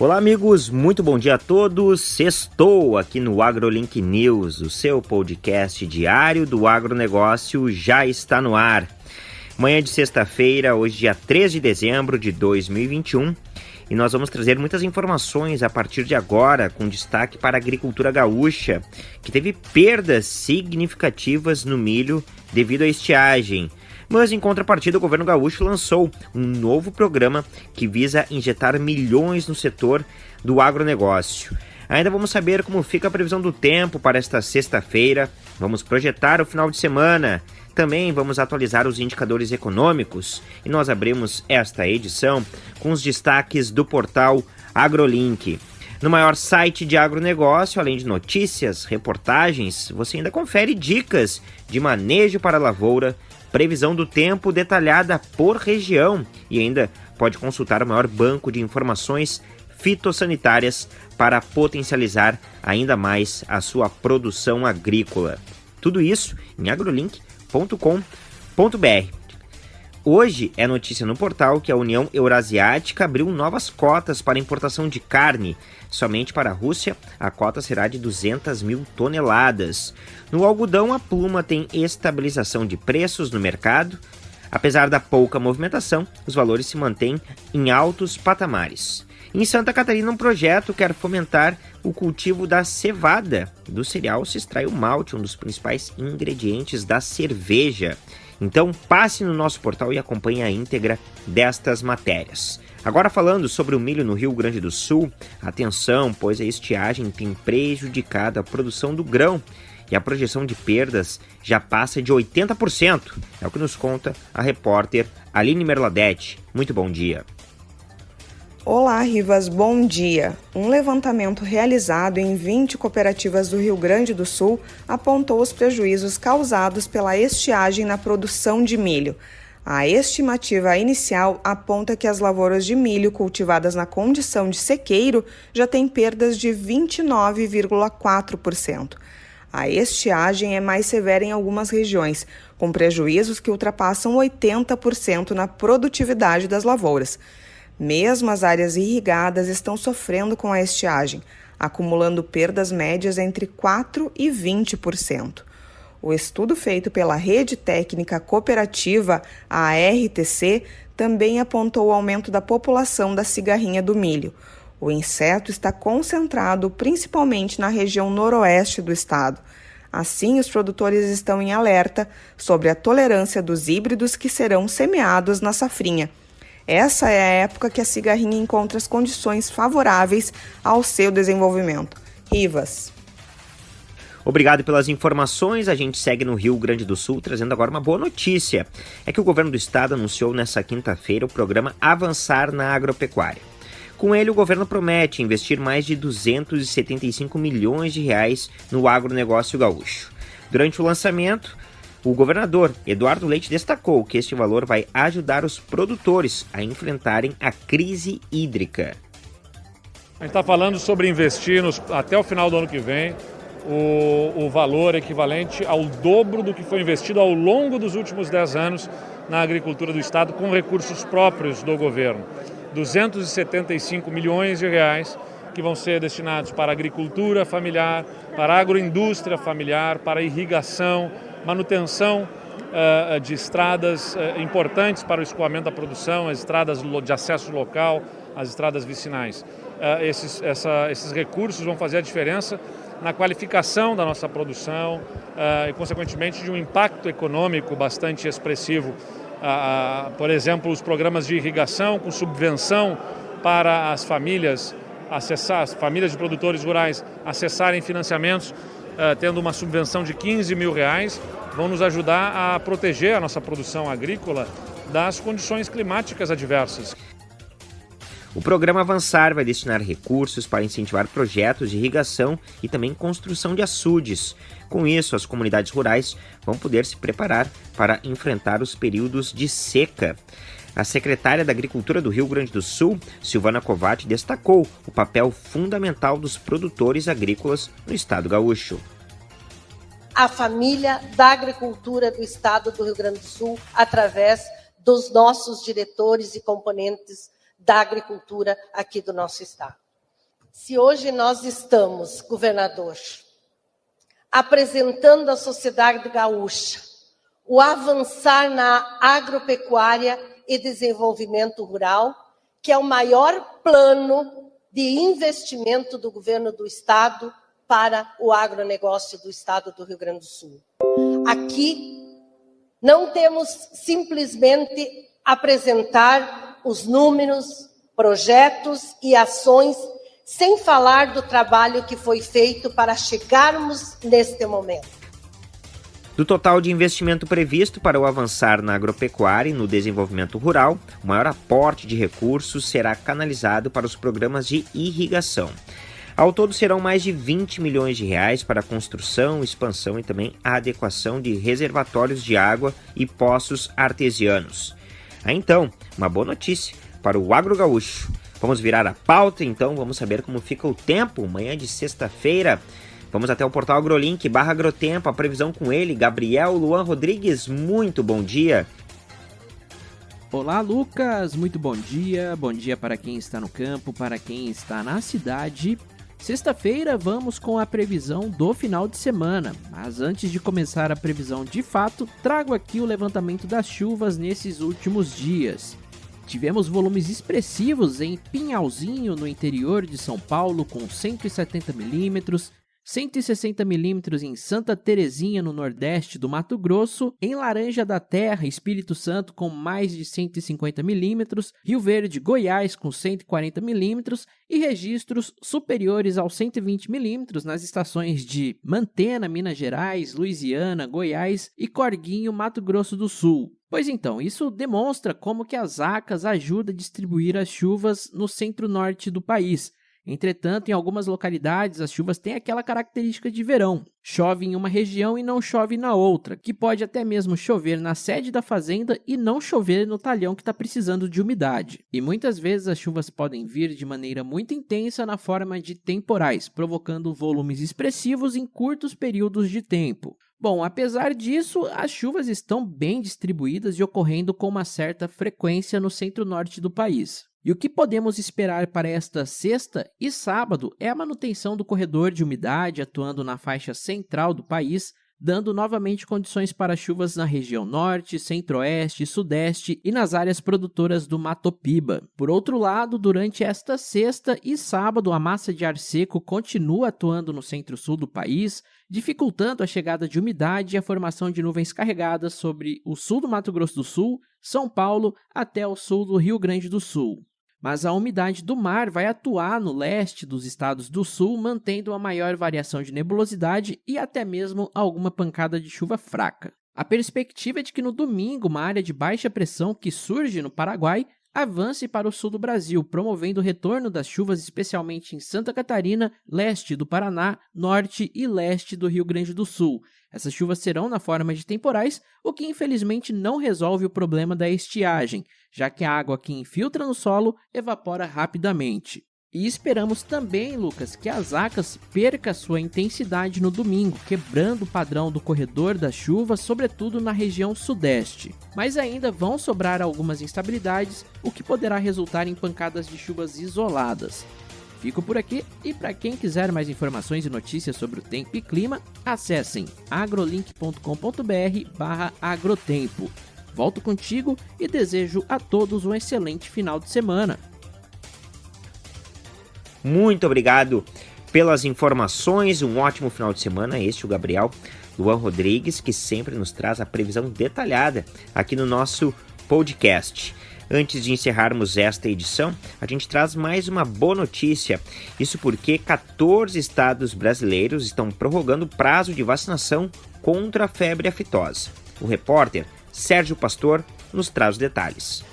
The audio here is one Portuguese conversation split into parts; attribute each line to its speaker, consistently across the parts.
Speaker 1: Olá, amigos, muito bom dia a todos. Estou aqui no AgroLink News, o seu podcast diário do agronegócio já está no ar. Manhã de sexta-feira, hoje, dia 3 de dezembro de 2021, e nós vamos trazer muitas informações a partir de agora, com destaque para a agricultura gaúcha, que teve perdas significativas no milho devido à estiagem. Mas, em contrapartida, o governo gaúcho lançou um novo programa que visa injetar milhões no setor do agronegócio. Ainda vamos saber como fica a previsão do tempo para esta sexta-feira. Vamos projetar o final de semana. Também vamos atualizar os indicadores econômicos e nós abrimos esta edição com os destaques do portal AgroLink. No maior site de agronegócio, além de notícias, reportagens, você ainda confere dicas de manejo para a lavoura, previsão do tempo detalhada por região e ainda pode consultar o maior banco de informações fitossanitárias para potencializar ainda mais a sua produção agrícola. Tudo isso em agrolink.com.br. Hoje é notícia no portal que a União Eurasiática abriu novas cotas para importação de carne. Somente para a Rússia, a cota será de 200 mil toneladas. No algodão, a pluma tem estabilização de preços no mercado. Apesar da pouca movimentação, os valores se mantêm em altos patamares. Em Santa Catarina, um projeto quer fomentar o cultivo da cevada. Do cereal se extrai o malte, um dos principais ingredientes da cerveja. Então passe no nosso portal e acompanhe a íntegra destas matérias. Agora falando sobre o milho no Rio Grande do Sul, atenção, pois a estiagem tem prejudicado a produção do grão e a projeção de perdas já passa de 80%. É o que nos conta a repórter Aline Merladete. Muito bom dia.
Speaker 2: Olá, Rivas, bom dia. Um levantamento realizado em 20 cooperativas do Rio Grande do Sul apontou os prejuízos causados pela estiagem na produção de milho. A estimativa inicial aponta que as lavouras de milho cultivadas na condição de sequeiro já têm perdas de 29,4%. A estiagem é mais severa em algumas regiões, com prejuízos que ultrapassam 80% na produtividade das lavouras. Mesmo as áreas irrigadas estão sofrendo com a estiagem, acumulando perdas médias entre 4% e 20%. O estudo feito pela Rede Técnica Cooperativa, a RTC, também apontou o aumento da população da cigarrinha do milho. O inseto está concentrado principalmente na região noroeste do estado. Assim, os produtores estão em alerta sobre a tolerância dos híbridos que serão semeados na safrinha essa é a época que a cigarrinha encontra as condições favoráveis ao seu desenvolvimento. Rivas.
Speaker 1: Obrigado pelas informações. A gente segue no Rio Grande do Sul trazendo agora uma boa notícia. É que o governo do estado anunciou nesta quinta-feira o programa Avançar na Agropecuária. Com ele, o governo promete investir mais de 275 milhões de reais no agronegócio gaúcho. Durante o lançamento, o governador Eduardo Leite destacou que este valor vai ajudar os produtores a enfrentarem a crise hídrica.
Speaker 3: A gente está falando sobre investir nos, até o final do ano que vem o, o valor equivalente ao dobro do que foi investido ao longo dos últimos 10 anos na agricultura do Estado com recursos próprios do governo. 275 milhões de reais que vão ser destinados para agricultura familiar, para agroindústria familiar, para irrigação, manutenção uh, de estradas uh, importantes para o escoamento da produção, as estradas de acesso local, as estradas vicinais. Esses, essa, esses recursos vão fazer a diferença na qualificação da nossa produção e, consequentemente, de um impacto econômico bastante expressivo. por exemplo, os programas de irrigação com subvenção para as famílias acessar, as famílias de produtores rurais acessarem financiamentos tendo uma subvenção de 15 mil reais, vão nos ajudar a proteger a nossa produção agrícola das condições climáticas adversas.
Speaker 1: O programa Avançar vai destinar recursos para incentivar projetos de irrigação e também construção de açudes. Com isso, as comunidades rurais vão poder se preparar para enfrentar os períodos de seca. A secretária da Agricultura do Rio Grande do Sul, Silvana Covatti, destacou o papel fundamental dos produtores agrícolas no estado gaúcho.
Speaker 4: A família da agricultura do estado do Rio Grande do Sul, através dos nossos diretores e componentes da agricultura aqui do nosso estado. se hoje nós estamos, governador, apresentando à sociedade gaúcha o avançar na agropecuária e desenvolvimento rural, que é o maior plano de investimento do governo do estado para o agronegócio do estado do Rio Grande do Sul. Aqui não temos simplesmente apresentar os números, projetos e ações sem falar do trabalho que foi feito para chegarmos neste momento.
Speaker 1: Do total de investimento previsto para o avançar na agropecuária e no desenvolvimento rural, o maior aporte de recursos será canalizado para os programas de irrigação. Ao todo serão mais de 20 milhões de reais para a construção, expansão e também a adequação de reservatórios de água e poços artesianos. Aí então, uma boa notícia para o agro gaúcho. Vamos virar a pauta, então vamos saber como fica o tempo manhã de sexta-feira. Vamos até o portal AgroLink barra Agrotempo, a previsão com ele, Gabriel Luan Rodrigues. Muito bom dia.
Speaker 5: Olá, Lucas. Muito bom dia. Bom dia para quem está no campo, para quem está na cidade. Sexta-feira vamos com a previsão do final de semana, mas antes de começar a previsão de fato, trago aqui o levantamento das chuvas nesses últimos dias. Tivemos volumes expressivos em Pinhalzinho, no interior de São Paulo, com 170 milímetros, 160 milímetros em Santa Terezinha, no nordeste do Mato Grosso, em Laranja da Terra, Espírito Santo, com mais de 150 milímetros, Rio Verde, Goiás, com 140 milímetros e registros superiores aos 120 milímetros nas estações de Mantena, Minas Gerais, Louisiana, Goiás e Corguinho, Mato Grosso do Sul. Pois então, isso demonstra como que as ACAS ajudam a distribuir as chuvas no centro-norte do país, Entretanto, em algumas localidades, as chuvas têm aquela característica de verão. Chove em uma região e não chove na outra, que pode até mesmo chover na sede da fazenda e não chover no talhão que está precisando de umidade. E muitas vezes as chuvas podem vir de maneira muito intensa na forma de temporais, provocando volumes expressivos em curtos períodos de tempo. Bom, apesar disso, as chuvas estão bem distribuídas e ocorrendo com uma certa frequência no centro-norte do país. E o que podemos esperar para esta sexta e sábado é a manutenção do corredor de umidade atuando na faixa central do país, dando novamente condições para chuvas na região norte, centro-oeste, sudeste e nas áreas produtoras do Mato Piba. Por outro lado, durante esta sexta e sábado, a massa de ar seco continua atuando no centro-sul do país, dificultando a chegada de umidade e a formação de nuvens carregadas sobre o sul do Mato Grosso do Sul, São Paulo até o sul do Rio Grande do Sul mas a umidade do mar vai atuar no leste dos estados do sul, mantendo uma maior variação de nebulosidade e até mesmo alguma pancada de chuva fraca. A perspectiva é de que no domingo uma área de baixa pressão que surge no Paraguai avance para o sul do Brasil, promovendo o retorno das chuvas, especialmente em Santa Catarina, leste do Paraná, norte e leste do Rio Grande do Sul. Essas chuvas serão na forma de temporais, o que infelizmente não resolve o problema da estiagem, já que a água que infiltra no solo evapora rapidamente. E esperamos também, Lucas, que as acas perca sua intensidade no domingo, quebrando o padrão do corredor das chuvas, sobretudo na região sudeste. Mas ainda vão sobrar algumas instabilidades, o que poderá resultar em pancadas de chuvas isoladas. Fico por aqui e para quem quiser mais informações e notícias sobre o tempo e clima, acessem agrolink.com.br/agrotempo. Volto contigo e desejo a todos um excelente final de semana.
Speaker 1: Muito obrigado pelas informações, um ótimo final de semana. Este é o Gabriel Luan Rodrigues, que sempre nos traz a previsão detalhada aqui no nosso podcast. Antes de encerrarmos esta edição, a gente traz mais uma boa notícia. Isso porque 14 estados brasileiros estão prorrogando o prazo de vacinação contra a febre aftosa. O repórter Sérgio Pastor nos traz detalhes.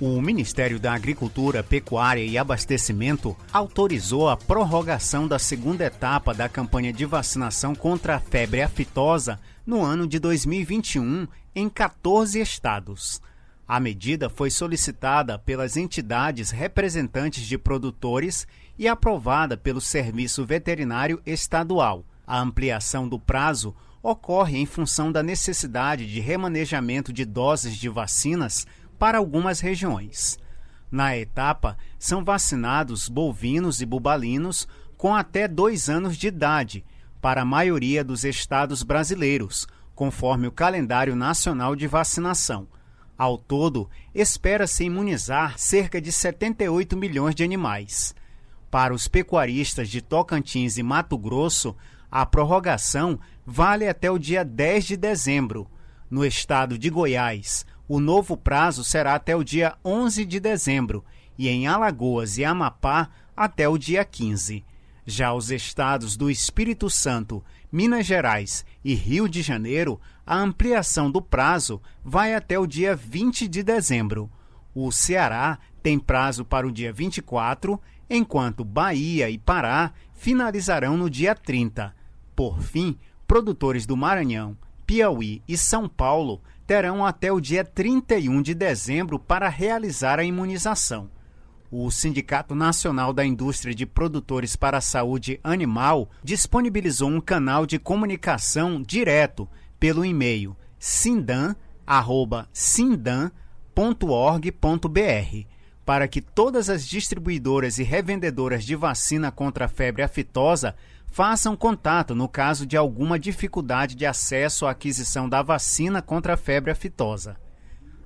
Speaker 6: O Ministério da Agricultura, Pecuária e Abastecimento autorizou a prorrogação da segunda etapa da campanha de vacinação contra a febre aftosa no ano de 2021 em 14 estados. A medida foi solicitada pelas entidades representantes de produtores e aprovada pelo Serviço Veterinário Estadual. A ampliação do prazo ocorre em função da necessidade de remanejamento de doses de vacinas para algumas regiões. Na etapa, são vacinados bovinos e bubalinos com até dois anos de idade, para a maioria dos estados brasileiros, conforme o calendário nacional de vacinação. Ao todo, espera-se imunizar cerca de 78 milhões de animais. Para os pecuaristas de Tocantins e Mato Grosso, a prorrogação vale até o dia 10 de dezembro. No estado de Goiás, o novo prazo será até o dia 11 de dezembro e em Alagoas e Amapá até o dia 15. Já os estados do Espírito Santo, Minas Gerais e Rio de Janeiro, a ampliação do prazo vai até o dia 20 de dezembro. O Ceará tem prazo para o dia 24, enquanto Bahia e Pará finalizarão no dia 30. Por fim, produtores do Maranhão, Piauí e São Paulo terão até o dia 31 de dezembro para realizar a imunização. O Sindicato Nacional da Indústria de Produtores para a Saúde Animal disponibilizou um canal de comunicação direto pelo e-mail sindan@sindan.org.br para que todas as distribuidoras e revendedoras de vacina contra a febre aftosa façam contato no caso de alguma dificuldade de acesso à aquisição da vacina contra a febre aftosa.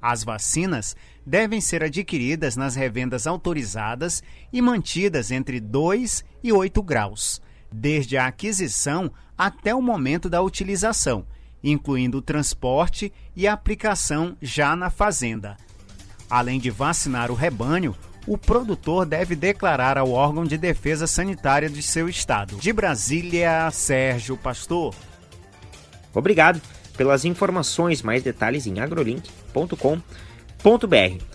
Speaker 6: As vacinas devem ser adquiridas nas revendas autorizadas e mantidas entre 2 e 8 graus, desde a aquisição até o momento da utilização, incluindo o transporte e a aplicação já na fazenda. Além de vacinar o rebanho, o produtor deve declarar ao órgão de defesa sanitária de seu estado. De Brasília, Sérgio Pastor.
Speaker 1: Obrigado pelas informações, mais detalhes em agrolink.com.br.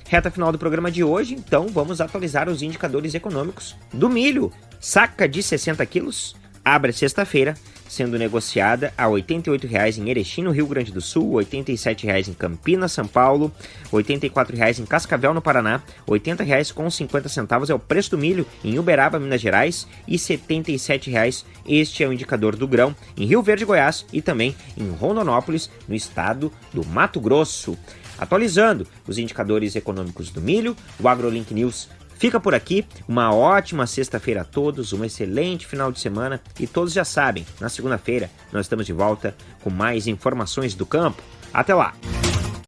Speaker 1: Reta final do programa de hoje, então vamos atualizar os indicadores econômicos do milho. Saca de 60 quilos abre sexta-feira, sendo negociada a R$ 88,00 em Erechim, no Rio Grande do Sul, R$ 87,00 em Campinas, São Paulo, R$ 84,00 em Cascavel, no Paraná, R$ 80,50 é o preço do milho em Uberaba, Minas Gerais, e R$ 77,00 este é o indicador do grão em Rio Verde, Goiás e também em Rondonópolis, no estado do Mato Grosso. Atualizando os indicadores econômicos do milho, o AgroLink News Fica por aqui, uma ótima sexta-feira a todos, um excelente final de semana e todos já sabem, na segunda-feira nós estamos de volta com mais informações do campo. Até lá!